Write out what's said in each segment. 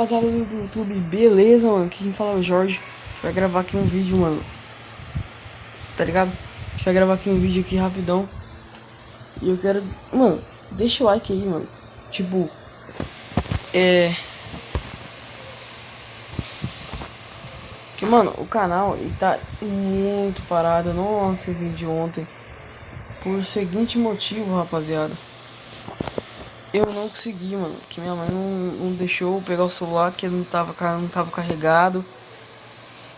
rapaziada do YouTube, beleza, mano? Aqui quem fala é o Jorge. Vai gravar aqui um vídeo, mano. Tá ligado? Deixa eu gravar aqui um vídeo aqui rapidão. E eu quero. Mano, deixa o like aí, mano. Tipo. É. Que, mano, o canal ele tá muito parado. Eu não lancei vídeo ontem. Por seguinte motivo, rapaziada. Eu não consegui, mano. Que minha mãe não, não deixou pegar o celular, que não tava, não tava carregado.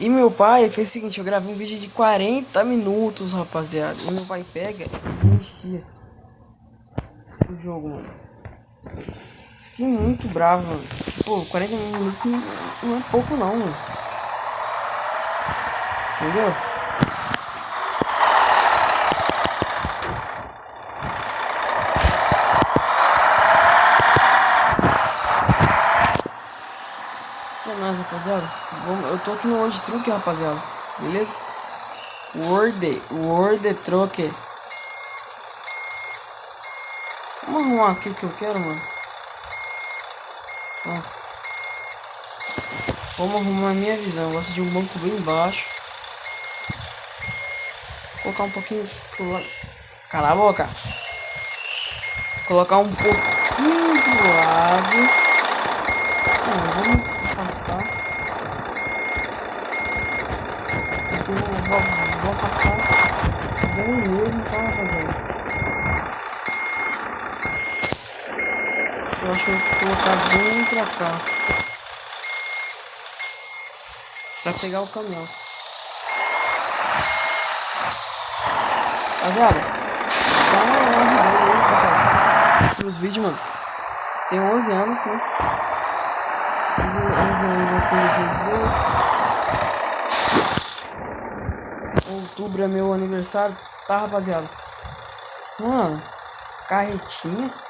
E meu pai fez o seguinte, eu gravei um vídeo de 40 minutos, rapaziada. E meu pai pega e enchia o jogo, mano. Fiquei muito bravo, mano. Pô, 40 minutos não, não é pouco não, mano. Entendeu? É nóis, rapaziada. Eu tô aqui no World Truck, rapaziada. Beleza? Word, Word Truck. Vamos arrumar aqui o que eu quero, mano. Ó. Vamos arrumar a minha visão. Eu gosto de um banco bem baixo. Vou colocar um pouquinho pro lado. Cala a boca. Vou colocar um pouquinho pro lado. Ah, vamos afastar. Aqui vou, vou, vou afastar bem mesmo, tá, rapaziada? Eu acho que colocar bem pra cá. Pra pegar o caminhão. Rapaziada, dá uma ajuda aí. Os vídeos, mano. Tem 11 anos, né? 11 anos aqui no Outubro é meu aniversário, tá, rapaziada? Mano, carretinha.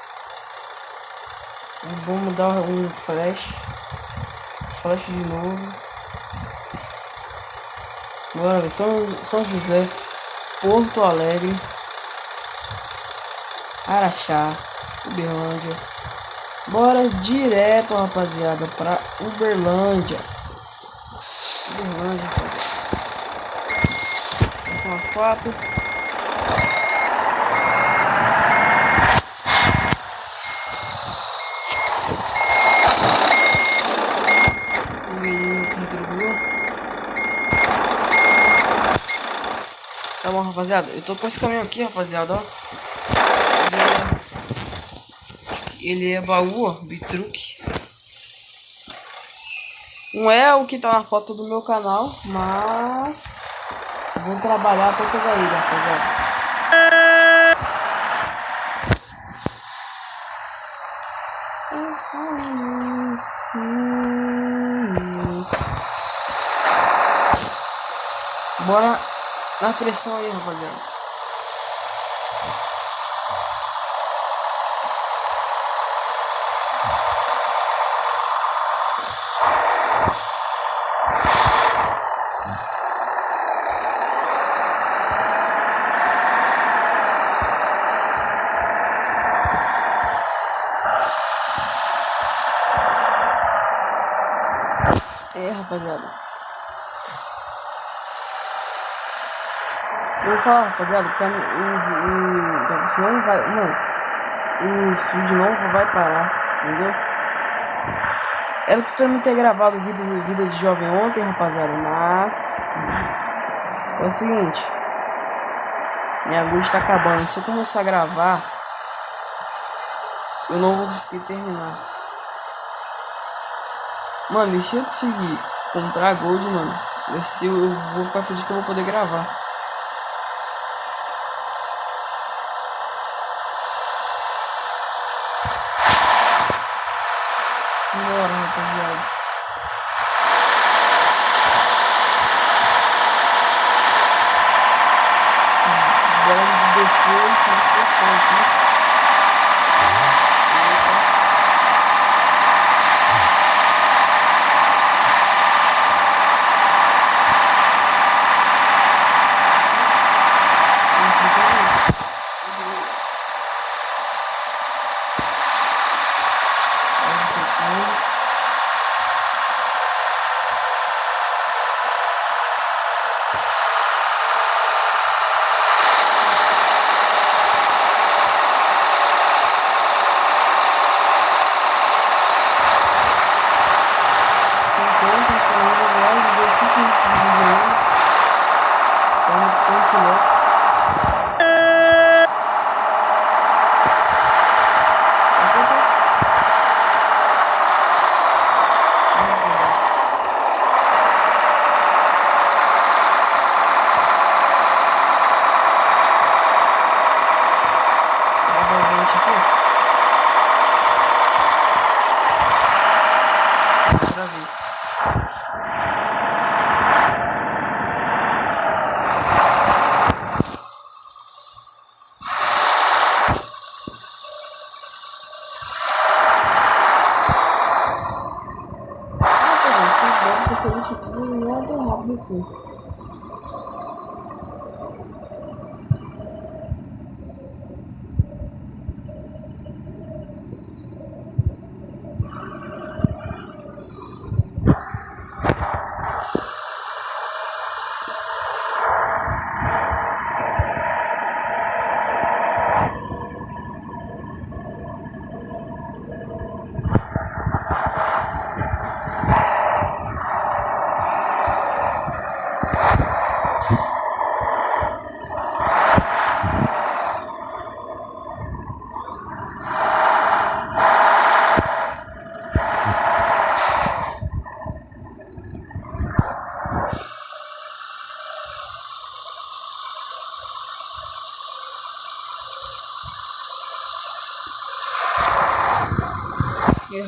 Vamos dar um flash. Flash de novo. Bora. São, São José. Porto Alegre. Araxá. Uberlândia. Bora direto, rapaziada, pra Uberlândia. Uberlândia, rapaziada. São as quatro. Tá bom, rapaziada. Eu tô com esse caminhão aqui, rapaziada, ó. Ele é, baú, ó, bitruque. Não é o que tá na foto do meu canal, mas... Vou trabalhar pra pegar ele, rapaziada. Bora na pressão aí, rapaziada. É, rapaziada. Eu vou falar, rapaziada, que o, o, senão vai, mano, o vídeo não vai parar, entendeu? Era pra mim ter gravado vida, vida de jovem ontem, rapaziada, mas é o seguinte, minha luz tá acabando. Se eu começar a gravar, eu não vou conseguir terminar. Mano, e se eu conseguir comprar gold, mano, ser, eu vou ficar feliz que eu vou poder gravar.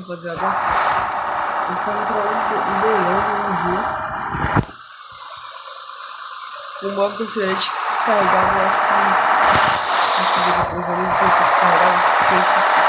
Rapaziada? Gente tá entrando em Goiânia um dia. O de carregar, eu acho que. Aqui depois eu não que carregar,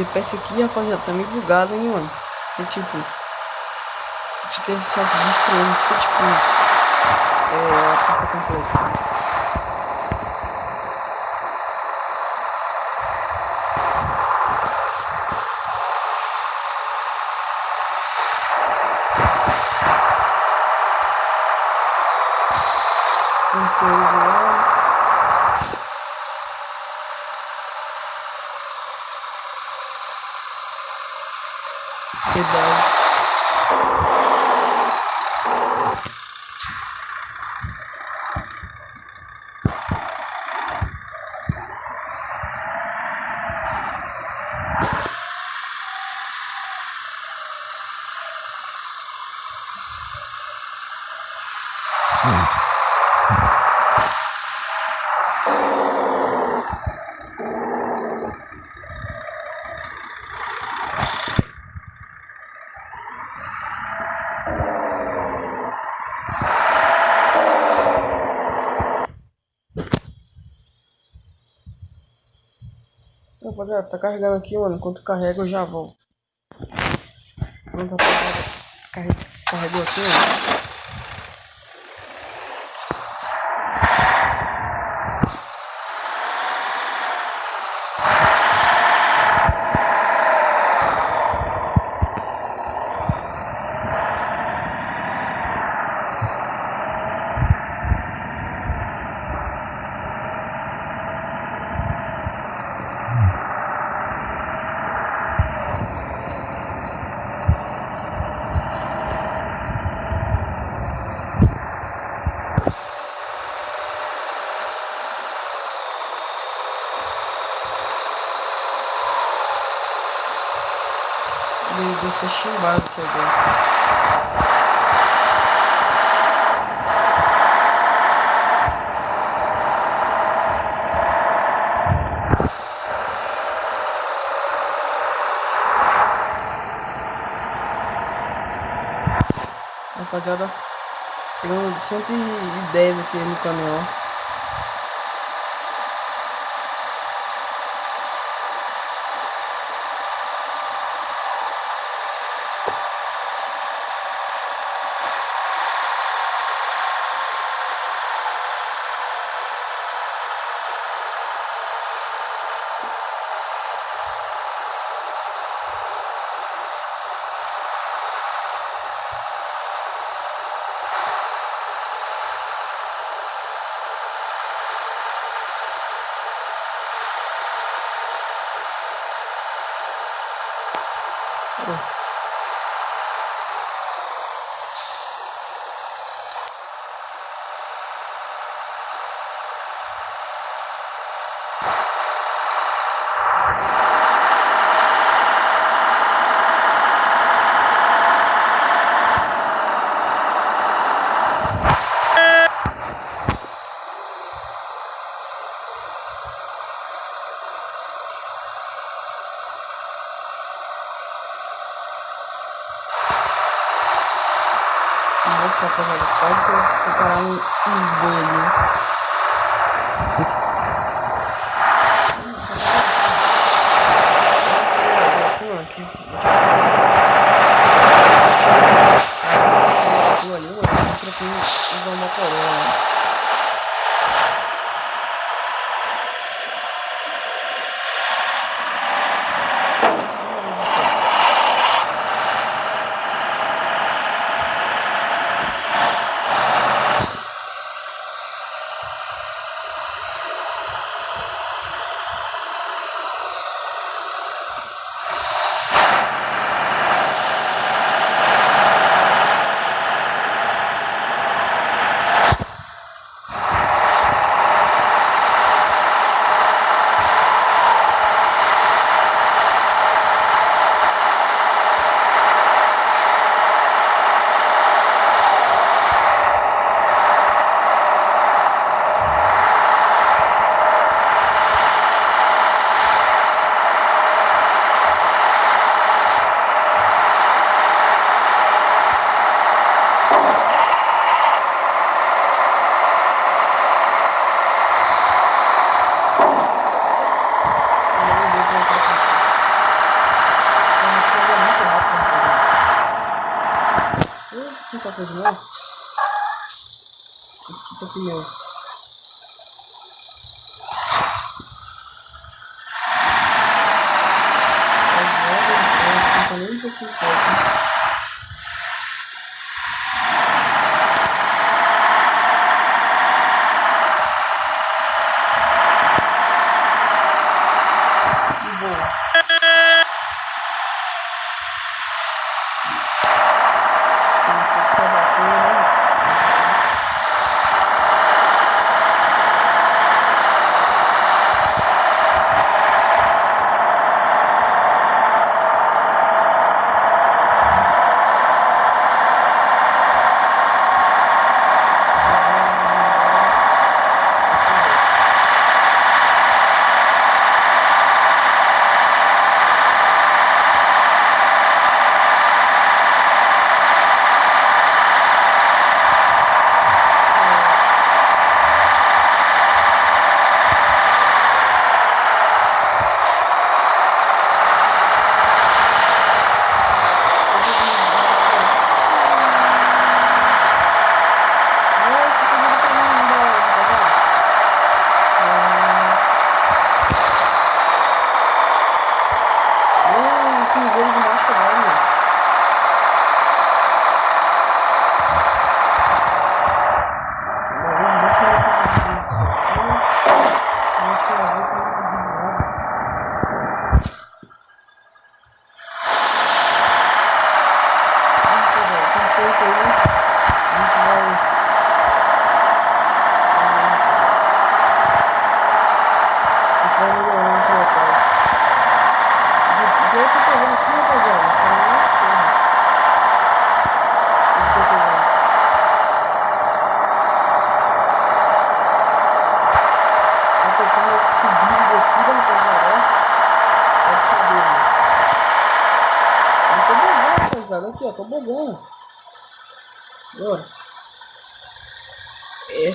GPS aqui, rapaziada, tá meio bugado, hein, mano. Que tipo. Fica só destruindo, fica tipo. É, a pista completa. Um coisa lá. Verdade. Rapaziada, tá carregando aqui, mano. Enquanto carrega, eu já volto. Pronto, rapaziada. Carregou aqui, mano. de ser chimbado isso agora. Rapaziada, pegando 110 aqui no caminhão.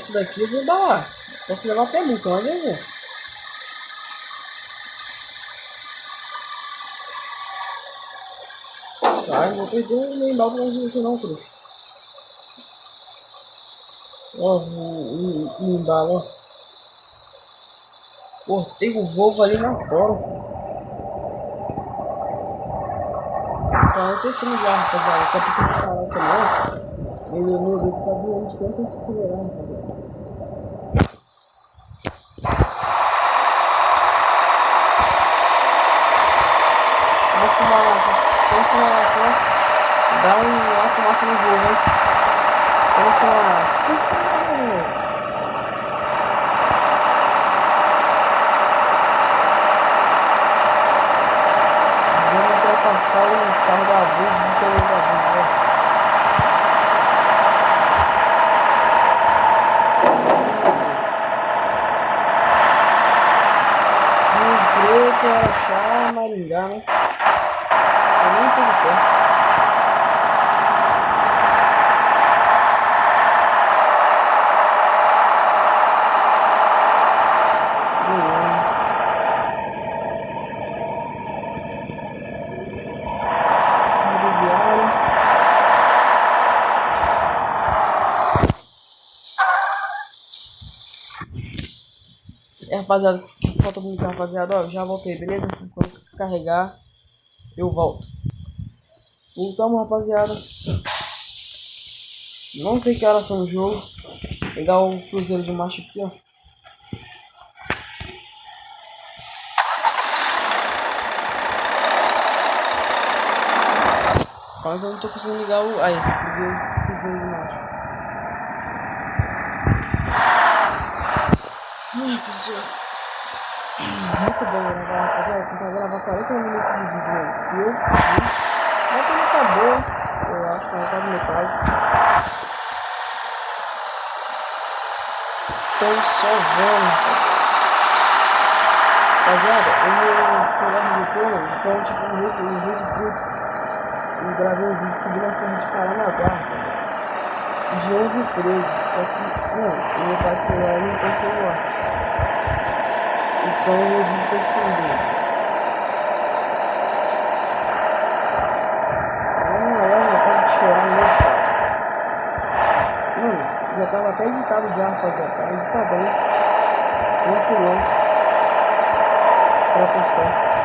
Esse daqui eu vou embalar. Posso levar até muito, mas eu vou. Sai, não vou perder nem embalo longe de você não, truque. Ó, o, embalo, ó. Cortei o Volvo ali na bola. Tá acontecendo já, rapaziada. Daqui a pouco eu falar também. Meu, meu dedo tá doente, tenta acelerar, rapaziada. Vou fumar lá, Vamos fumaça, dá um, uma fumaça no voo, né? Vamos fumaça. Vamos ultrapassar os carros da Vuz, do interior da Vuz, né? Preto, Araxá, Maringá, né? Eu nem tudo perto. É, rapaziada, falta muito, rapaziada. Ó, já voltei, beleza? Quando carregar, eu volto. Voltamos, rapaziada. Não sei que horas são o jogo. Pegar o cruzeiro de marcha aqui, ó. Quase eu não tô conseguindo ligar o. Aí, o cruzeiro de rapaziada. Muito bom rapaziada. Tentar gravar 40 minutos de vídeo, né? Se eu conseguir. Mas também acabou, eu acho que é quase metade. Então só vendo. Rapaziada, o meu celular registrou, então tipo um jeito, um jeito truque. Eu gravei um vídeo subindo a serra de Paranaguá, de 11 e 13. Só que, não, o meu pai foi lá e não tem celular. Então o vídeo foi escondido. já tava até editado já, rapaziada. Tava editadão. Muito longo. Pra postar.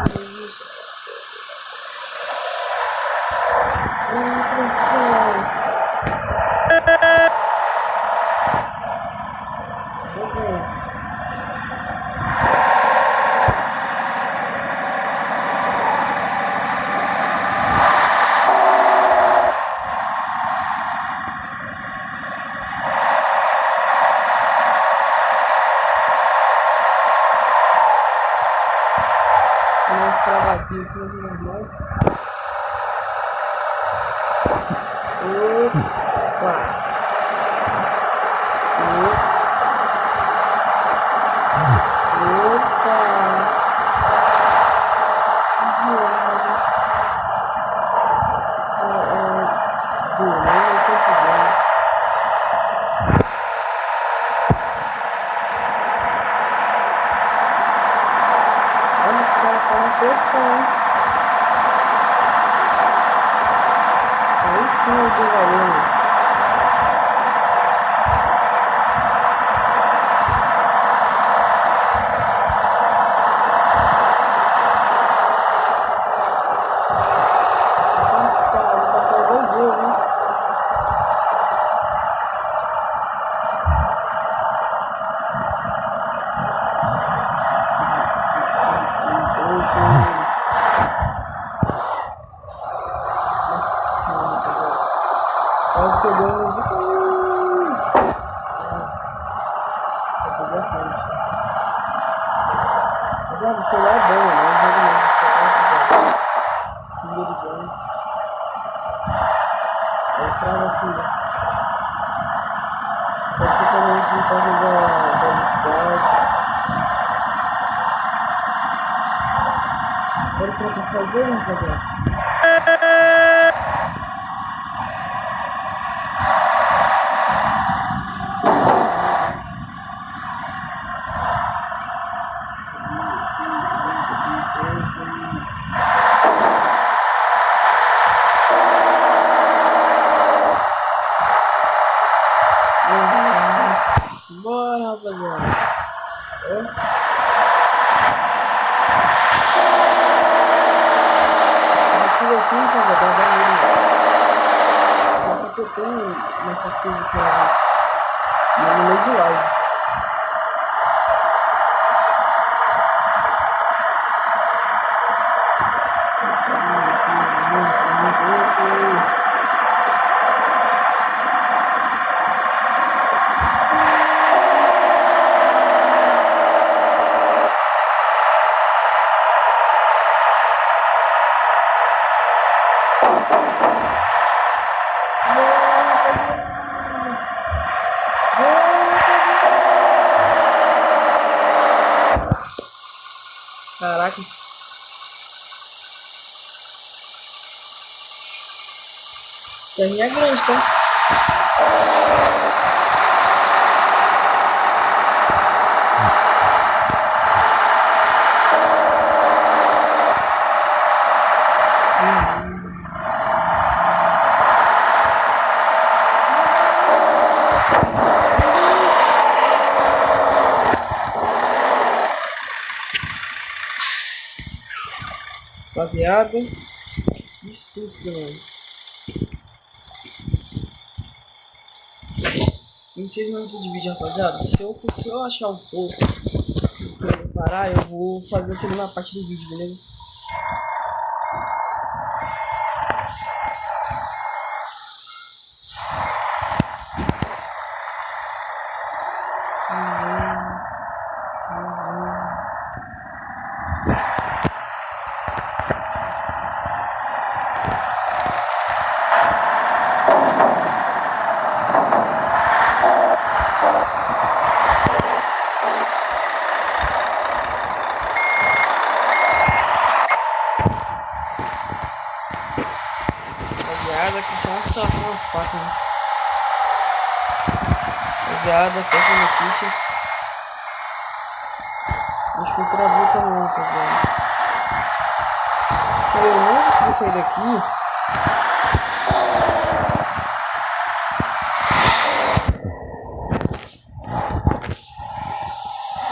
Agora para fazer, vamos fazer. serrinha é grande, tá? Rapaziada, que susto, mano. 26 minutos de vídeo, rapaziada. Se eu, se eu achar um pouco pra eu parar, eu vou fazer a segunda parte do vídeo, beleza? Acho que travou também, tá bom? Se eu não conseguir sair daqui...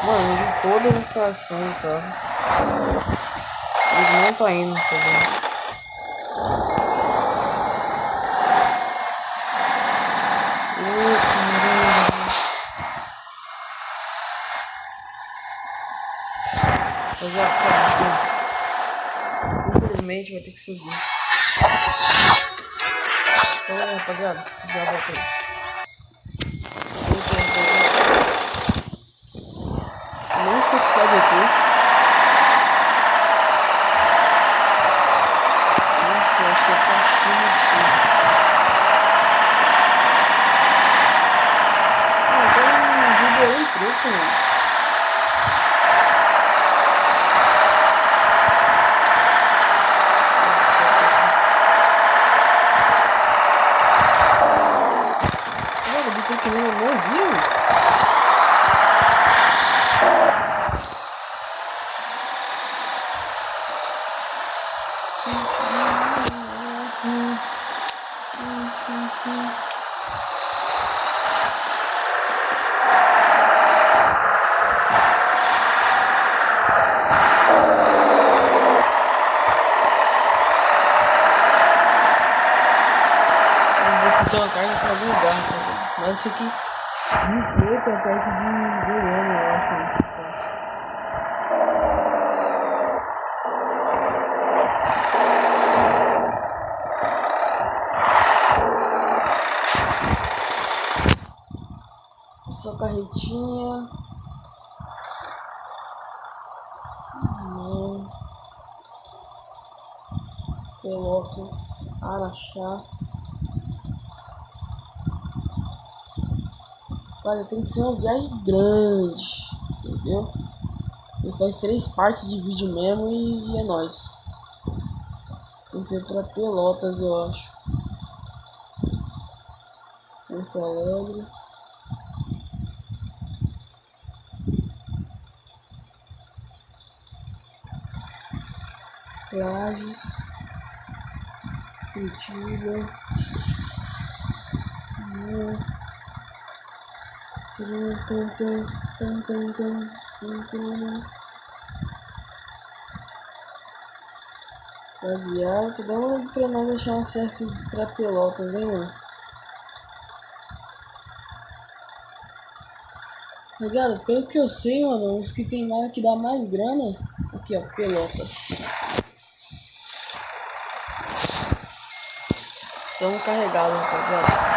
Mano, de toda a situação, cara. Tá? eles não estão indo, tá vendo? Fazer. Infelizmente vai ter que subir. Então, rapaziada, já voltei. Não sei o que está aqui. Nossa, acho que é pra assim. Ah, tem um vídeo aí preto, mano. Esse aqui de preto é perto de Goiânia, eu acho. Só carretinha. Não. Pelotas, Araxá. Olha, tem que ser uma viagem grande, entendeu? Ele faz três partes de vídeo mesmo e, é nóis. Tem que ir pra Pelotas, eu acho. Porto Alegre. Lages. Curitiba. Baseado, dá uma pra nós achar um certo pra pelotas, hein, mano? Rapaziada, pelo que eu sei, mano, os que tem lá que dá mais grana, aqui ó, pelotas. Tamo carregado, rapaziada.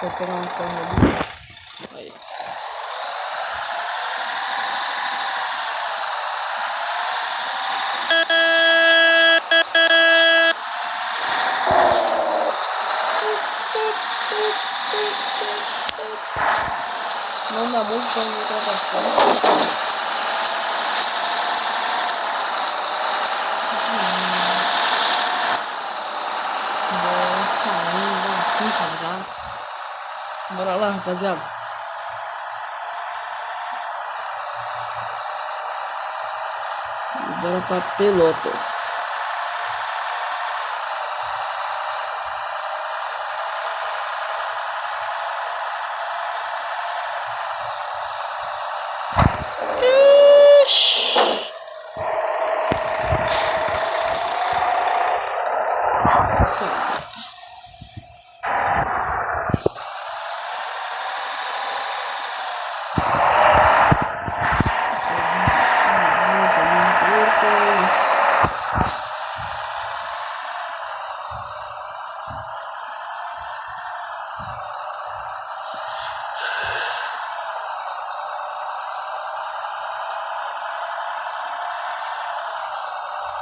Vou pegar um carro ali. Aí. Não dá muito pra me ultrapassar. Bora lá, rapaziada. Bora pra Pelotas.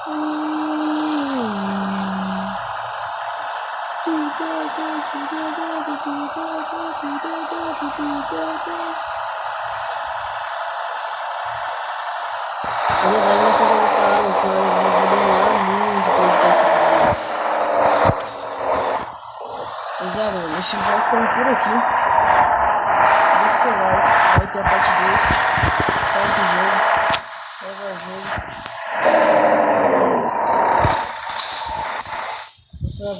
Eu esse vídeo ficando por aqui. Vai ter a Parte 2.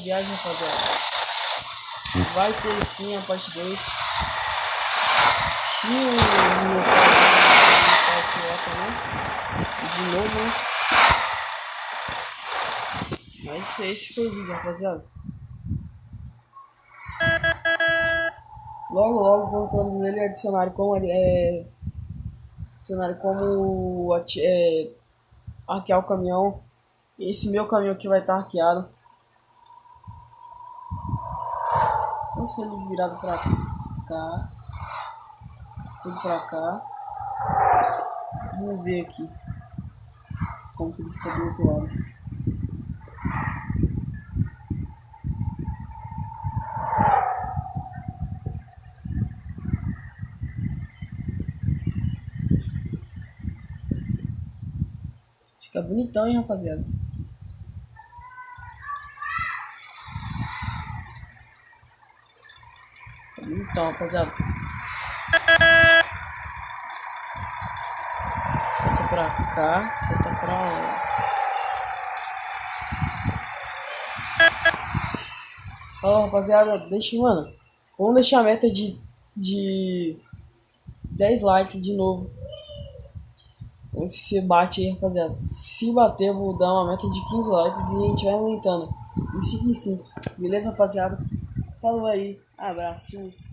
Viagem, rapaziada. Vai ter sim a parte 2. Se o meu lá também. De novo, né? Mas esse foi o vídeo, rapaziada. Logo, logo, quando ele adicionar como é, adicionar como é, arquear o caminhão. Esse meu caminhão aqui vai estar arqueado. Vamos ele virado pra cá. Tudo pra cá. Vamos ver aqui como que ele fica do outro lado. Fica bonitão, hein, rapaziada. Fica bonitão, rapaziada. pra cá, senta pra lá. Ó, rapaziada, deixa, mano. Vamos deixar a meta de, de 10 likes de novo. Vamos se bate aí, rapaziada. Se bater, eu vou dar uma meta de 15 likes e a gente vai aumentando. E 5 em 5. Beleza, rapaziada? Falou aí. Abraço.